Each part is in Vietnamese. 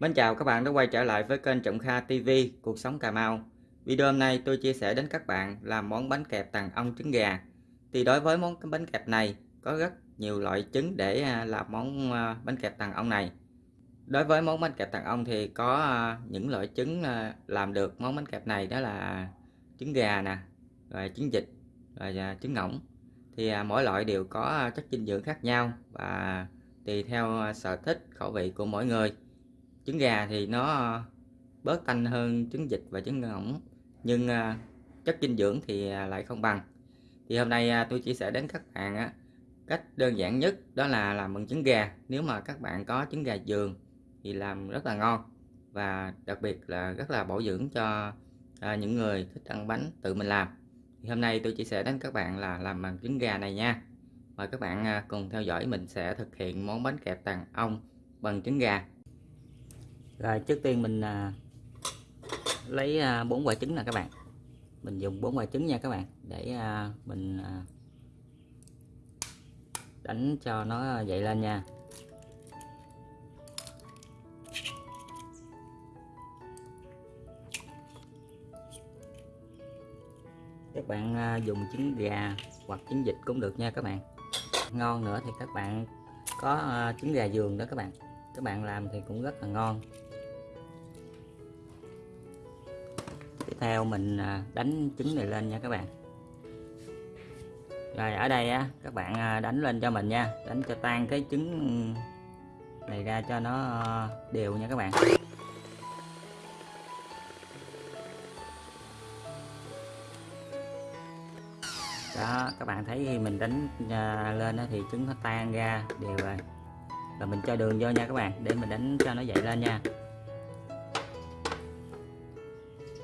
Mến chào các bạn đã quay trở lại với kênh Trọng Kha TV Cuộc sống Cà Mau. Video hôm nay tôi chia sẻ đến các bạn làm món bánh kẹp tàn ong trứng gà. Thì đối với món bánh kẹp này, có rất nhiều loại trứng để à, làm món à, bánh kẹp tàn ong này. Đối với món bánh kẹp tàn ong thì có à, những loại trứng làm được món bánh kẹp này, đó là trứng gà nè, rồi trứng vịt, rồi trứng ngỗng thì mỗi loại đều có chất dinh dưỡng khác nhau và tùy theo sở thích, khẩu vị của mỗi người trứng gà thì nó ờ, bớt tanh hơn trứng vịt và trứng ngỗng. Nhưng ờ, chất dinh dưỡng thì ờ, lại không bằng. Thì hôm nay tôi chia sẻ đến các bạn cách đơn giản nhất đó là làm bằng trứng gà. Nếu mà các bạn có trứng gà giường thì làm rất là ngon và đặc biệt là rất là bổ dưỡng cho những người thích ăn bánh tự mình làm. Thì hôm nay tôi chia sẻ đến các bạn là làm bằng trứng gà này nha. Mời các bạn cùng theo dõi mình sẽ thực hiện món bánh kẹp tàng ong bằng trứng gà rồi trước tiên mình à, lấy à, bốn quả trứng nè các bạn. Mình dùng bốn quả trứng nha các bạn để à, mình à, đánh cho nó dậy lên nha. Các bạn à, dùng trứng gà hoặc trứng vịt cũng được nha các bạn. Ngon nữa thì các bạn có à, trứng gà giường đó các bạn. Các bạn làm thì cũng rất là ngon. Tiếp theo mình à, đánh trứng này lên nha các bạn. Rồi, ở đây á, các bạn à, đánh lên cho mình nha. Đánh cho tan cái trứng này ra cho nó à, đều nha các bạn. Đó, các bạn thấy khi mình đánh lên đó thì trứng nó tan ra đều rồi. Rồi mình cho đường vô nha các bạn, để mình đánh cho nó dậy lên nha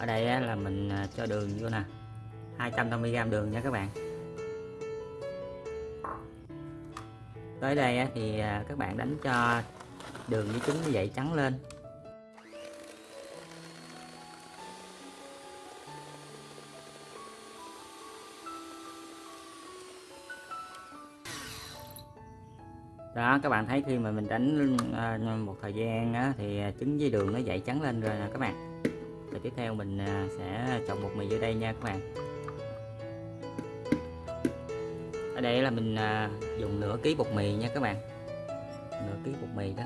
ở đây là mình à, cho đường vô nè. 250g đường nha các bạn. Tới đây thì à, các bạn đánh cho đường với trứng dậy trắng lên. Đó các bạn thấy khi mà mình đánh à, một thời gian á, thì trứng với đường nó dậy trắng lên rồi nè các bạn tiếp theo mình à, sẽ trồng bột mì vô đây nha các bạn. Ở đây là mình à, dùng nửa ký bột mì nha các bạn. Nửa ký bột mì đó.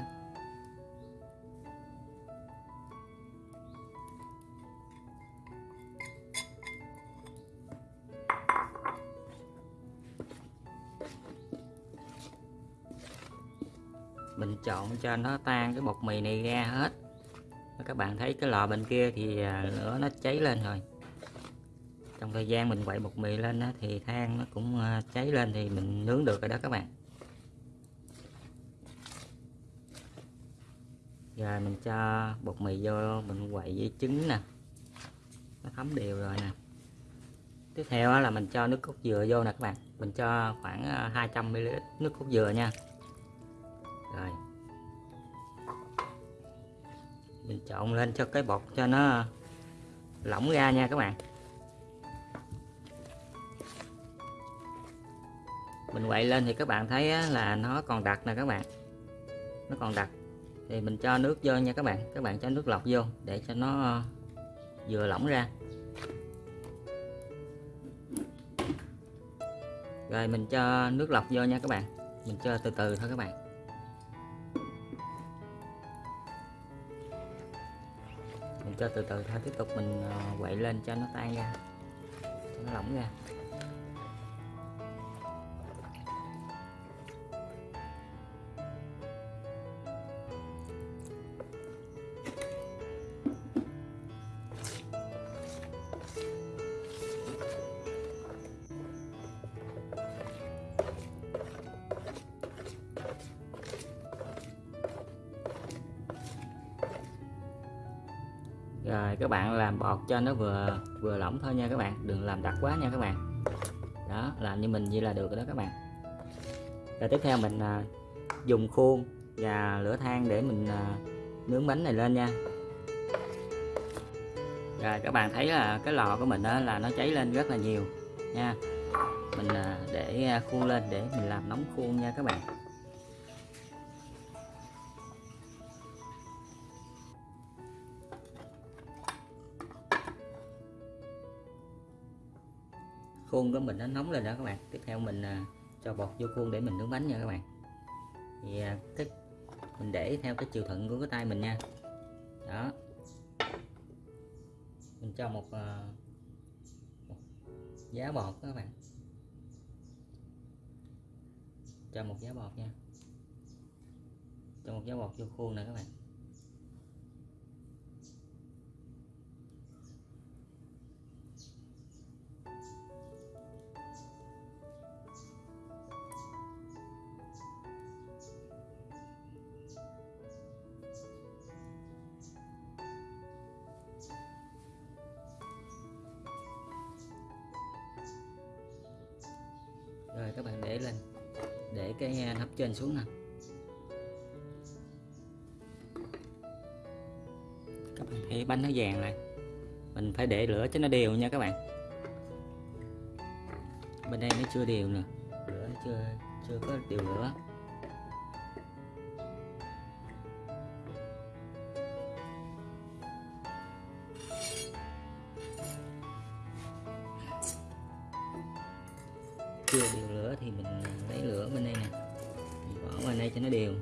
Mình trộn cho nó tan cái bột mì này ra hết các bạn thấy cái lò bên kia thì à, lửa nó cháy lên rồi. Trong thời gian mình quậy bột mì lên đó, thì than nó cũng à, cháy lên thì mình nướng được rồi đó các bạn. Giờ mình cho bột mì vô mình quậy với trứng nè. Nó thấm đều rồi nè. Tiếp theo là mình cho nước cốt dừa vô nè các bạn. Mình cho khoảng à, 200ml nước cốt dừa nha. Rồi mình trộn lên cho cái bột cho nó lỏng ra nha các bạn. Mình quậy lên thì các bạn thấy là nó còn đặc nè các bạn. Nó còn đặc. Thì mình cho nước vô nha các bạn. Các bạn cho nước lọc vô để cho nó ờ, vừa lỏng ra. Rồi mình cho nước lọc vô nha các bạn. Mình cho từ từ thôi các bạn. Cho từ từ thôi, tiếp tục mình ờ, quậy lên cho nó tan ra, cho nó lỏng ra. Rồi các bạn làm bọt cho nó vừa vừa lỏng thôi nha các bạn. Đừng làm đặc quá nha các bạn. Đó làm như mình như là được đó các bạn. Rồi tiếp theo mình à, dùng khuôn và lửa than để mình à, nướng bánh này lên nha. Rồi các bạn thấy là cái lò của mình đó là nó cháy lên rất là nhiều nha. Mình à, để khuôn lên để mình làm nóng khuôn nha các bạn. Khuôn của mình nó nóng lên đó các bạn. Tiếp theo mình à, cho bột vô khuôn để mình nướng bánh nha các bạn. Thì à, cái mình để theo cái chiều thuận của cái tay mình nha. Đó. Mình cho một, à, một giá bột các bạn. Cho một giá bột nha. Cho một giá bột vô khuôn nè các bạn. Rồi, các bạn để lên. Để cái à, nắp trên xuống nè. Các bạn thấy bánh nó vàng này. Mình phải để lửa cho nó đều nha các bạn. Bên đây nó chưa đều nè. Lửa chưa chưa có đều lửa. Chưa đều lửa thì mình lấy lửa bên đây nè. Mình bỏ vào đây cho nó đều.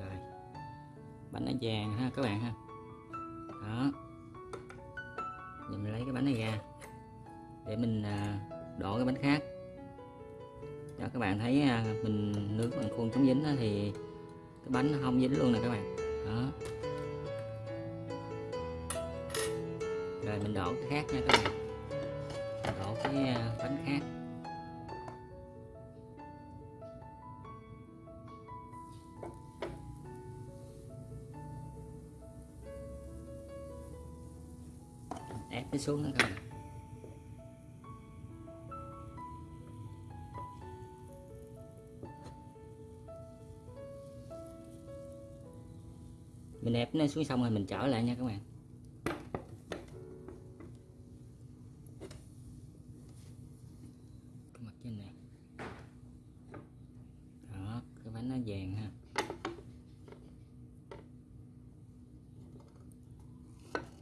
Rồi. Bánh nó vàng ha, các bạn ha. Đó. Giờ mình lấy cái bánh này ra để mình à, đổ cái bánh khác đó, các bạn thấy à, mình nướng bằng khuôn chống dính thì cái bánh nó không dính luôn nè các bạn. Đó. Rồi mình đổ cái khác nha các bạn. Mình đổ cái à, bánh khác. Ép nó xuống nữa các bạn. Mình ép nó xuống xong rồi mình trở lại nha các bạn. Cái mặt trên này. Đó, cái bánh nó vàng ha.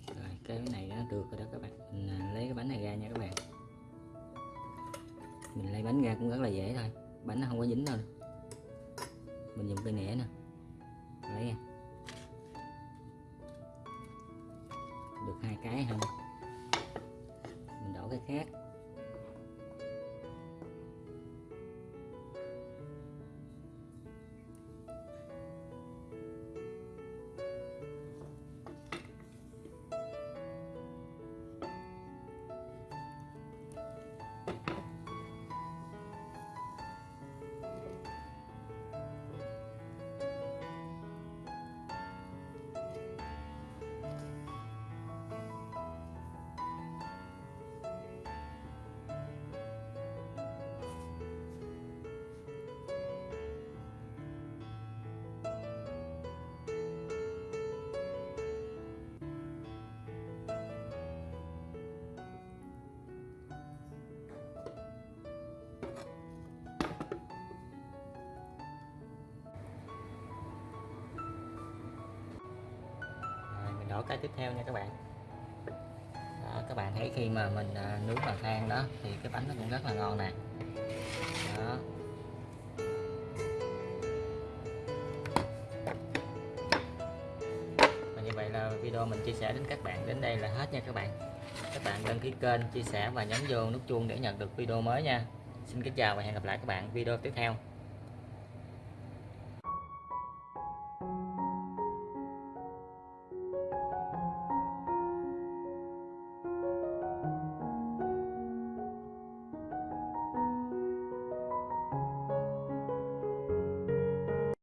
Rồi, cái này nó được rồi đó các bạn. Mình à, lấy cái bánh này ra nha các bạn. Mình lấy bánh ra cũng rất là dễ thôi. Bánh nó không có dính đâu mình dùng cây nĩa nè. Cái không mình đổ cái khác. Cái tiếp theo nha các bạn. Đó, các bạn thấy khi mà mình à, nướng bằng than đó thì cái bánh nó cũng rất là ngon nè. Đó. Và như vậy là video mình chia sẻ đến các bạn đến đây là hết nha các bạn. Các bạn đăng ký kênh chia sẻ và nhấn vô nút chuông để nhận được video mới nha. Xin kính chào và hẹn gặp lại các bạn video tiếp theo.